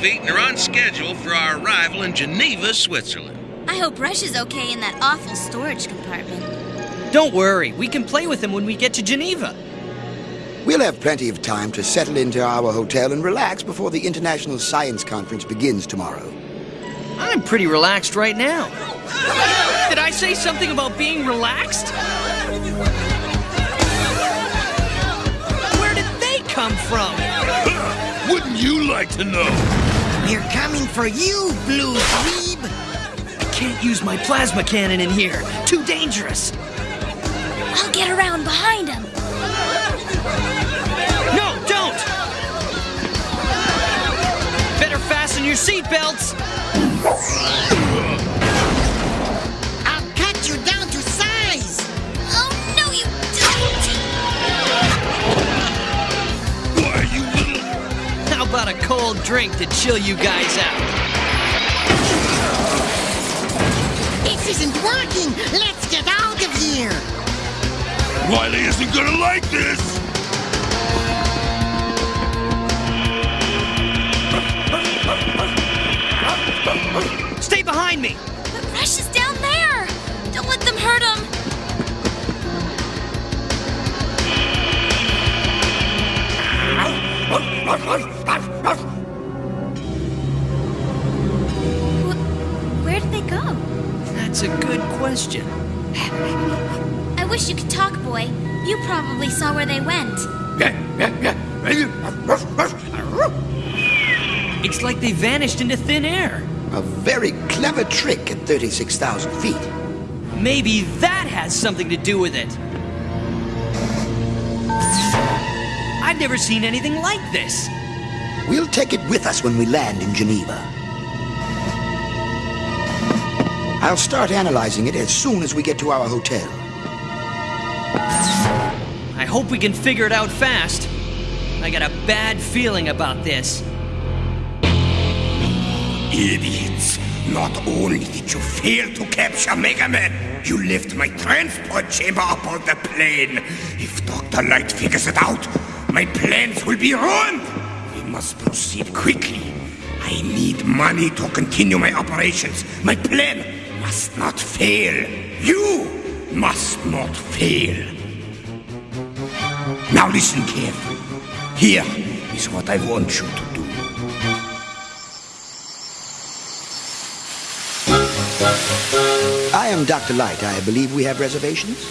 feet and are on schedule for our arrival in Geneva, Switzerland. I hope Rush is okay in that awful storage compartment. Don't worry, we can play with him when we get to Geneva. We'll have plenty of time to settle into our hotel and relax before the International Science Conference begins tomorrow. I'm pretty relaxed right now. Did I say something about being relaxed? Where did they come from? Wouldn't you like to know? We're coming for you, Blue Dweeb. I can't use my plasma cannon in here. Too dangerous. I'll get around behind him. No, don't! Better fasten your seatbelts. About a cold drink to chill you guys out? This isn't working. Let's get out of here. Wily isn't gonna like this! Stay behind me. But Rush is down there. Don't let them hurt him. Wh- That's a good question. I wish you could talk, boy. You probably saw where they went. It's like they vanished into thin air. A very clever trick at 36,000 feet. Maybe that has something to do with it. I've never seen anything like this. We'll take it with us when we land in Geneva. I'll start analyzing it as soon as we get to our hotel. I hope we can figure it out fast. I got a bad feeling about this. Idiots! Not only did you fail to capture Mega Man, you left my transport chamber up on the plane. If Dr. Light figures it out, my plans will be ruined. We must proceed quickly. I need money to continue my operations. My plan must not fail. You must not fail. Now listen carefully. Here is what I want you to do. I am Dr. Light. I believe we have reservations.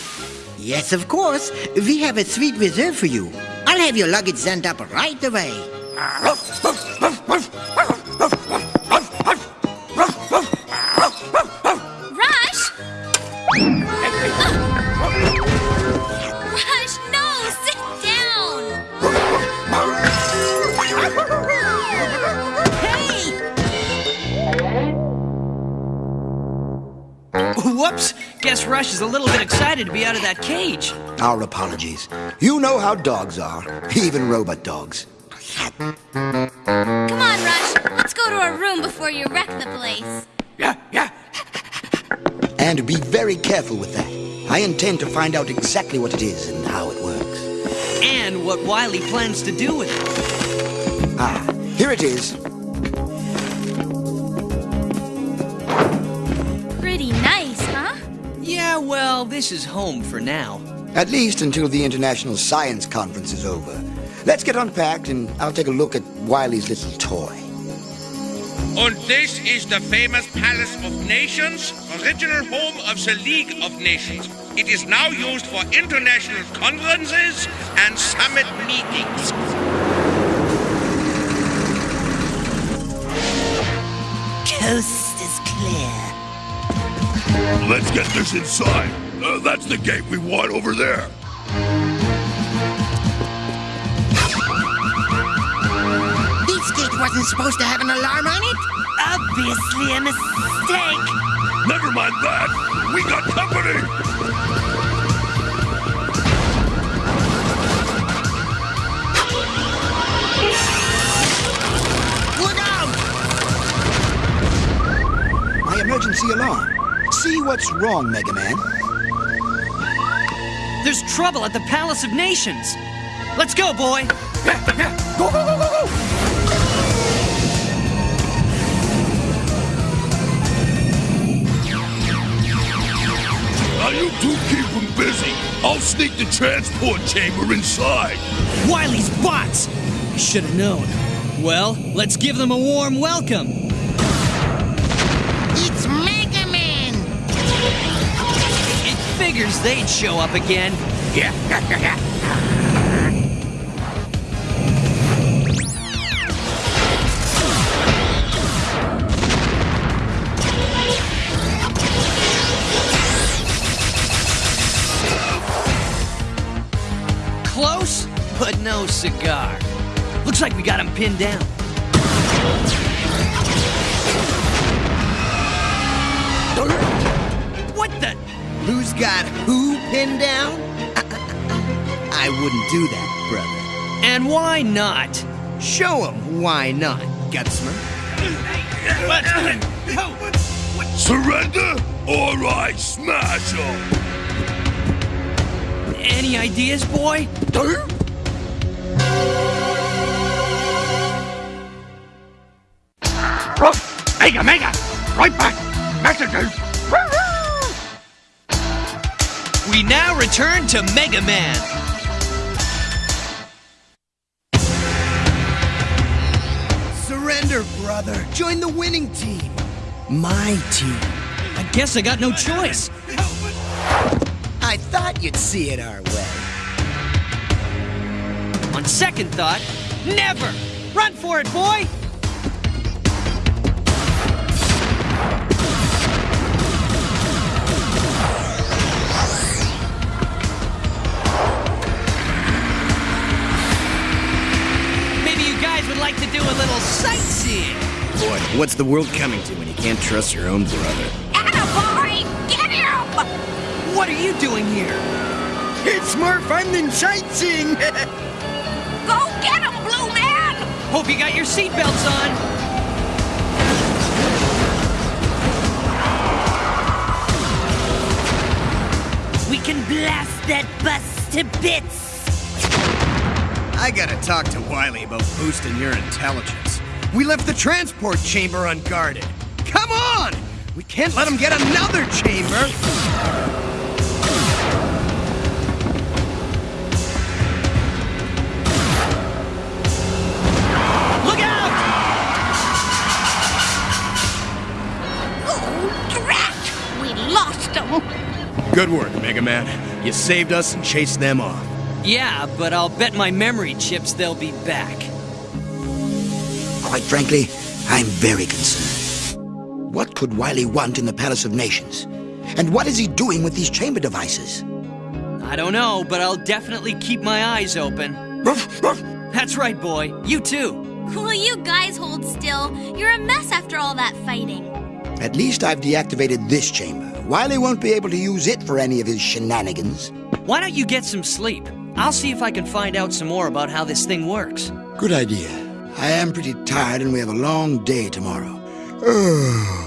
Yes, of course. We have a suite reserved for you. I'll have your luggage sent up right away. Ah, Whoops! Guess Rush is a little bit excited to be out of that cage. Our apologies. You know how dogs are, even robot dogs. Come on, Rush. Let's go to our room before you wreck the place. Yeah, yeah. And be very careful with that. I intend to find out exactly what it is and how it works. And what Wily plans to do with it. Ah, here it is. Well, this is home for now. At least until the International Science Conference is over. Let's get unpacked and I'll take a look at Wily's little toy. And this is the famous Palace of Nations, original home of the League of Nations. It is now used for international conferences and summit meetings. Coast is clear. Let's get this inside. Uh, that's the gate we want over there. This gate wasn't supposed to have an alarm on it? Obviously a mistake. Never mind that. We got company. Look out! My emergency alarm. See what's wrong, Mega Man. There's trouble at the Palace of Nations. Let's go, boy. Go, go, go, go, go! Now you two keep them busy. I'll sneak the transport chamber inside. Wily's bots. I should have known. Well, let's give them a warm welcome. Figures they'd show up again. Yeah. Close, but no cigar. Looks like we got him pinned down. What the? Who's got who pinned down? I wouldn't do that, brother. And why not? Show 'em why not, Gutsman. Surrender or I smash them. Any ideas, boy? Mega, mega! Right back! Messages! We now return to Mega Man. Surrender, brother. Join the winning team. My team. I guess I got no choice. I thought you'd see it our way. On second thought, never! Run for it, boy! What's the world coming to when you can't trust your own brother? Attaboy! Get him! What are you doing here? It's more fun than sightseeing. Go get him, Blue Man! Hope you got your seatbelts on. we can blast that bus to bits. I gotta talk to Wily about boosting your intelligence. We left the transport chamber unguarded. Come on! We can't let him get another chamber! Look out! Oh, drat! We lost him! Good work, Mega Man. You saved us and chased them off. Yeah, but I'll bet my memory chips they'll be back. Quite frankly, I'm very concerned. What could Wily want in the Palace of Nations? And what is he doing with these chamber devices? I don't know, but I'll definitely keep my eyes open. Ruff, ruff. That's right, boy. You too. Will you guys hold still? You're a mess after all that fighting. At least I've deactivated this chamber. Wily won't be able to use it for any of his shenanigans. Why don't you get some sleep? I'll see if I can find out some more about how this thing works. Good idea. I am pretty tired and we have a long day tomorrow.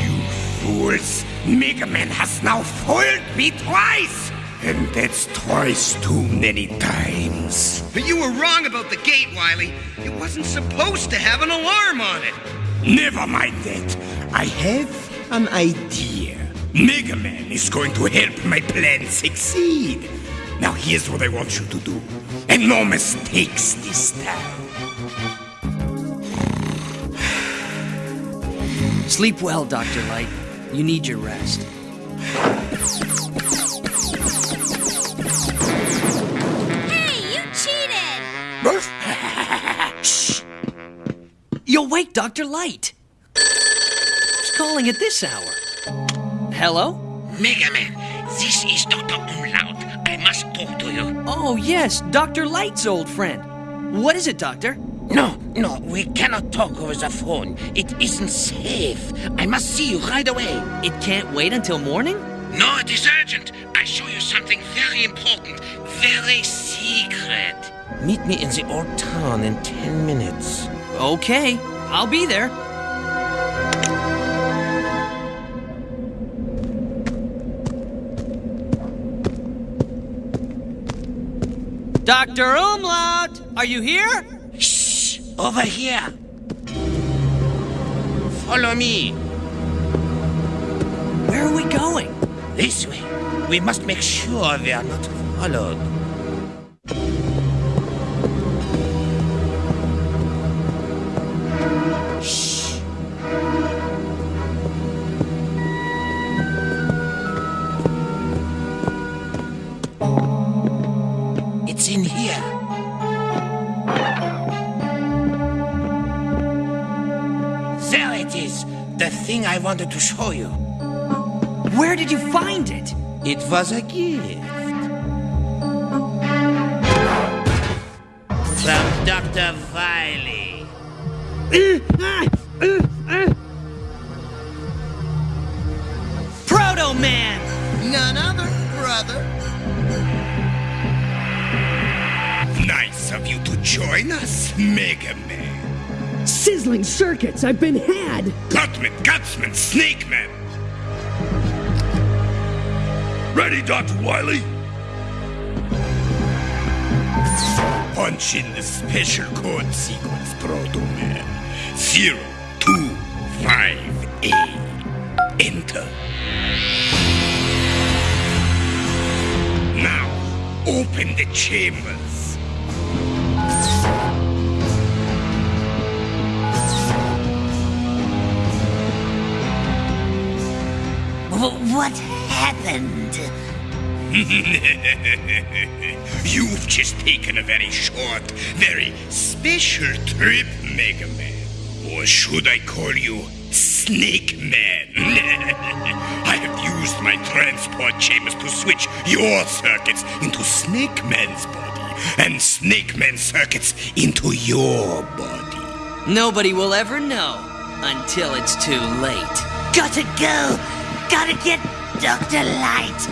You fools! Mega Man has now foiled me twice! And that's twice too many times. But you were wrong about the gate, Wily. It wasn't supposed to have an alarm on it. Never mind that. I have an idea. Mega Man is going to help my plan succeed. Now here's what I want you to do. And no mistakes this time. Sleep well, Dr. Light. You need your rest. Hey, you cheated! Shh! You'll wake Dr. Light. Who's calling at this hour? Hello? Mega Man, this is Dr. Umlaut. I must talk to you. Oh, yes, Dr. Light's old friend. What is it, Doctor? No, no, we cannot talk over the phone. It isn't safe. I must see you right away. It can't wait until morning? No, it is urgent. I show you something very important, very secret. Meet me in the old town in ten minutes. Okay, I'll be there. Dr. Umlaut, are you here? Shh! Over here. Follow me. Where are we going? This way. We must make sure we are not followed. Wanted to show you. Where did you find it? It was a gift. From Dr. Wily. Proto Man! None other, brother. Nice of you to join us, Mega Man. Sizzling circuits, I've been had! Gutsman, Gutsman, Snake Man. Ready, Dr. Wily? Punch in the special code sequence, Proto Man. Zero, two, five, eight. Enter. Now, open the chambers. What happened? You've just taken a very short, very special trip, Mega Man. Or should I call you Snake Man? I have used my transport chambers to switch your circuits into Snake Man's body, and Snake Man's circuits into your body. Nobody will ever know until it's too late. Gotta go! Gotta get Dr. Light!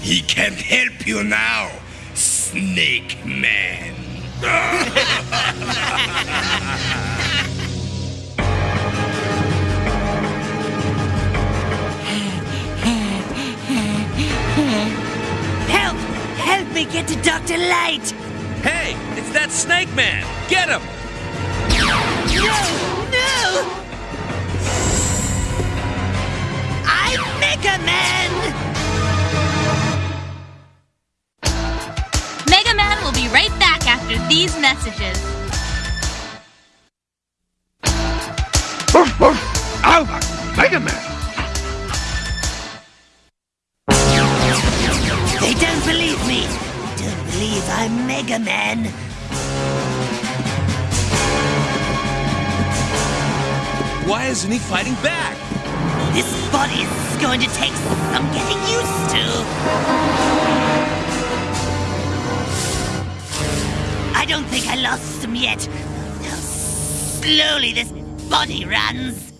He can't help you now, Snake Man. Help! Help me get to Dr. Light! Hey, it's that Snake Man. Get him. No! No! Man! Mega Man will be right back after these messages. Alva, Mega Man. They don't believe me! They don't believe I'm Mega Man! Why isn't he fighting back? This body is going to take some getting used to! I don't think I lost him yet. How slowly this body runs!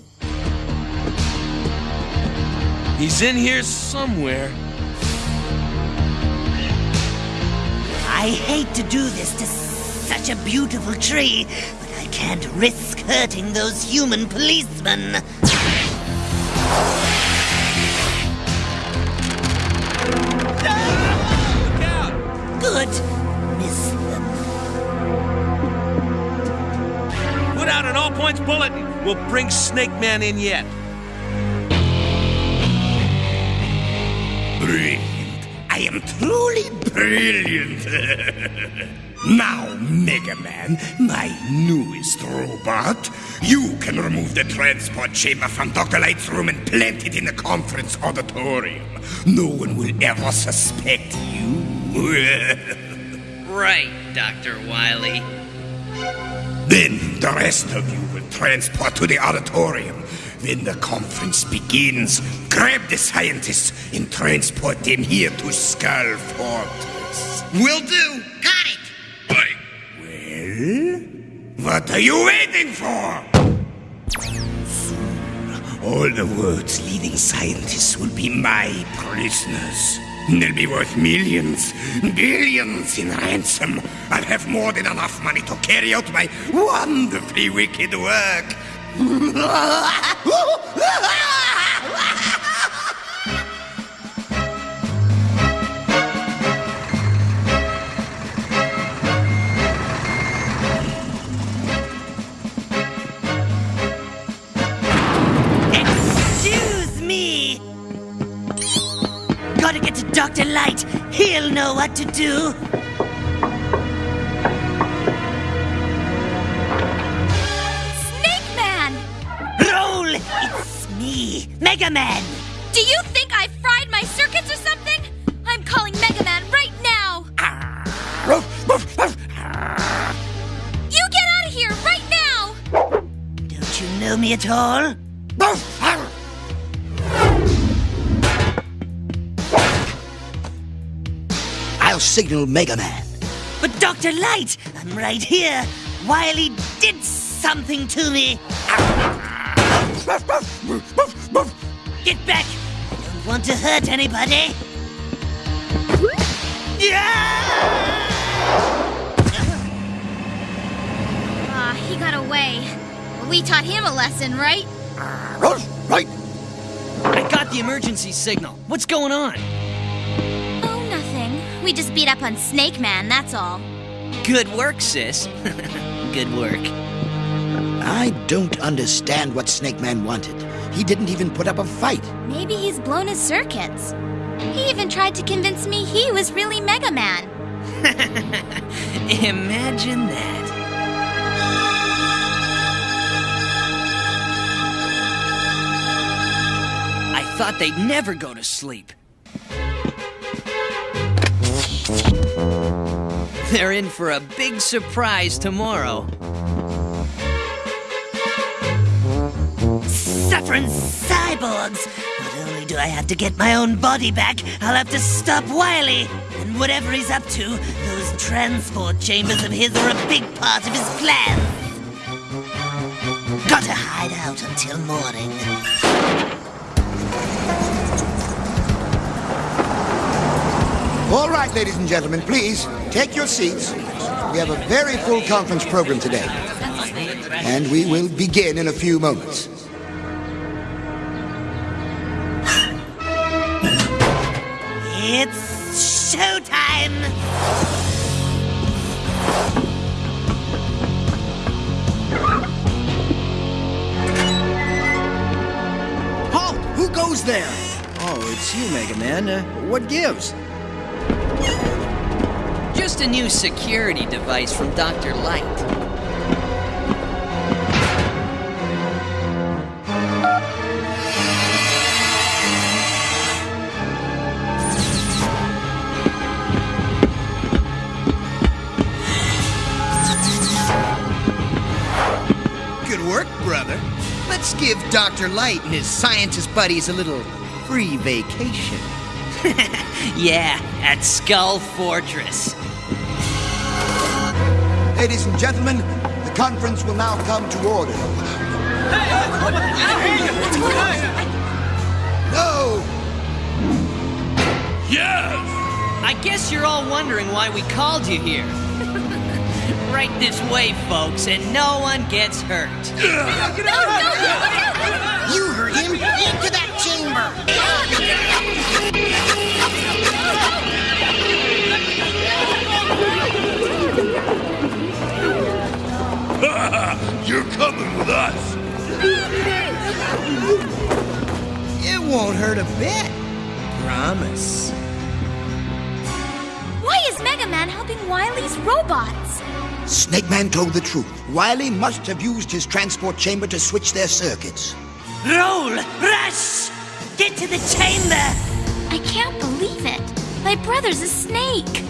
He's in here somewhere. I hate to do this to such a beautiful tree, but I can't risk hurting those human policemen. Look out! Good. Miss them. Put out an all points bulletin. We'll bring Snake Man in yet. Brilliant. I am truly brilliant. now, Mega Man, my newest robot, you can remove the transport chamber from Dr. Light's room and plant it in the conference auditorium. No one will ever suspect you. right, Dr. Wily. Then the rest of you will transport to the auditorium. When the conference begins, grab the scientists and transport them here to Skull Fortress. Will do. Got it. What are you waiting for? Soon, all the world's leading scientists will be my prisoners. They'll be worth millions, billions in ransom. I'll have more than enough money to carry out my wonderfully wicked work. Gotta get to Dr. Light. He'll know what to do. Snake Man! Roll! It's me, Mega Man! Do you think I fried my circuits or something? I'm calling Mega Man right now! Ah. Ah. You get out of here right now! Don't you know me at all? Signal Mega Man. But Dr. Light, I'm right here. Wily did something to me. Get back! I don't want to hurt anybody. Yeah! Ah, he got away. We taught him a lesson, right? Right. I got the emergency signal. What's going on? Nothing. We just beat up on Snake Man, that's all. Good work, sis. Good work. I don't understand what Snake Man wanted. He didn't even put up a fight. Maybe he's blown his circuits. He even tried to convince me he was really Mega Man. Imagine that. I thought they'd never go to sleep. They're in for a big surprise tomorrow. Suffering cyborgs! Not only do I have to get my own body back, I'll have to stop Wily. And whatever he's up to, those transport chambers of his are a big part of his plan. Gotta hide out until morning. All right, ladies and gentlemen, please take your seats. We have a very full conference program today. And we will begin in a few moments. It's showtime! Halt! Who goes there? Oh, it's you, Mega Man. Uh, what gives? Just a new security device from Dr. Light. Good work, brother. Let's give Dr. Light and his scientist buddies a little free vacation. Yeah, at Skull Fortress. Ladies and gentlemen, the conference will now come to order. No! Yes! I guess you're all wondering why we called you here. right this way, folks, and no one gets hurt. You heard him. Into that chamber. You're coming with us. It won't hurt a bit. Promise. Why is Mega Man helping Wily's robots? Snake Man told the truth. Wily must have used his transport chamber to switch their circuits. Roll! Rush! Get to the chamber! I can't believe it. My brother's a snake.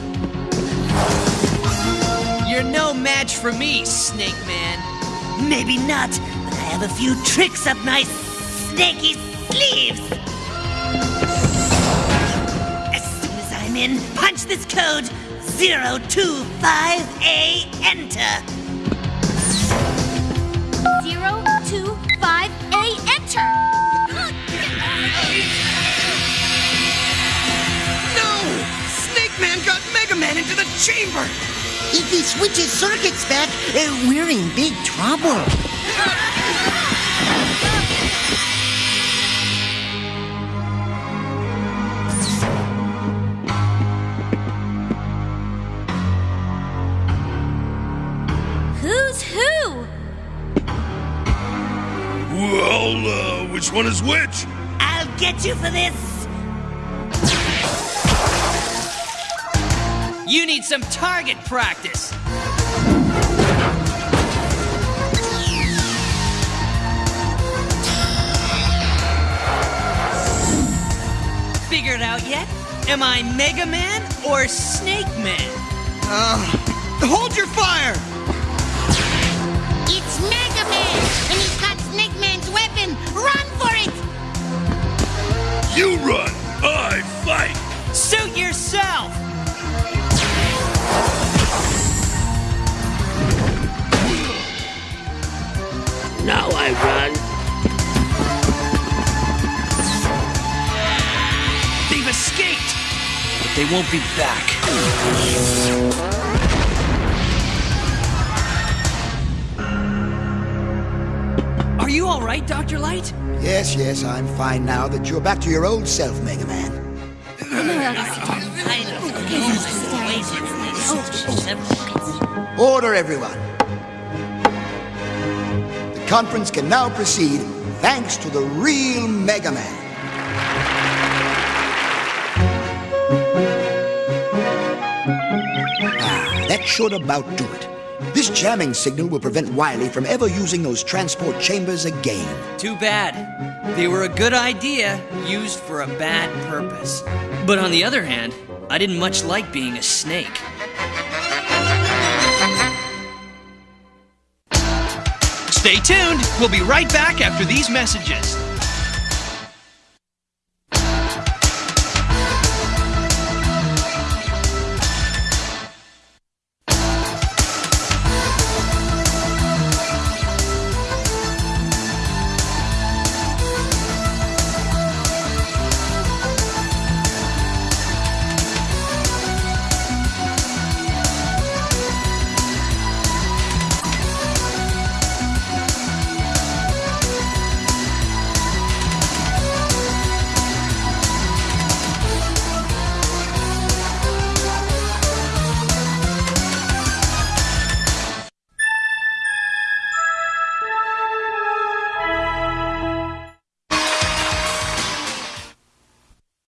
You're no match for me, Snake Man. Maybe not, but I have a few tricks up my snaky sleeves. As soon as I'm in, punch this code 025A, enter. Zero, two, five, A, enter. No! Snake Man got Mega Man into the chamber! If he switches circuits back, uh, we're in big trouble. Who's who? Well, uh, which one is which? I'll get you for this. You need some target practice. Figured out yet? Am I Mega Man or Snake Man? Uh, hold your fire! It's Mega Man, and he's got Snake Man's weapon. Run for it! You run, I fight. Suit yourself! Now I run. They've escaped! But they won't be back. Are you alright, Dr. Light? Yes, yes, I'm fine now that you're back to your old self, Mega Man. Order, everyone. Conference can now proceed thanks to the real Mega Man. Ah, that should about do it. This jamming signal will prevent Wily from ever using those transport chambers again. Too bad. They were a good idea, used for a bad purpose. But on the other hand, I didn't much like being a snake. Stay tuned. We'll be right back after these messages.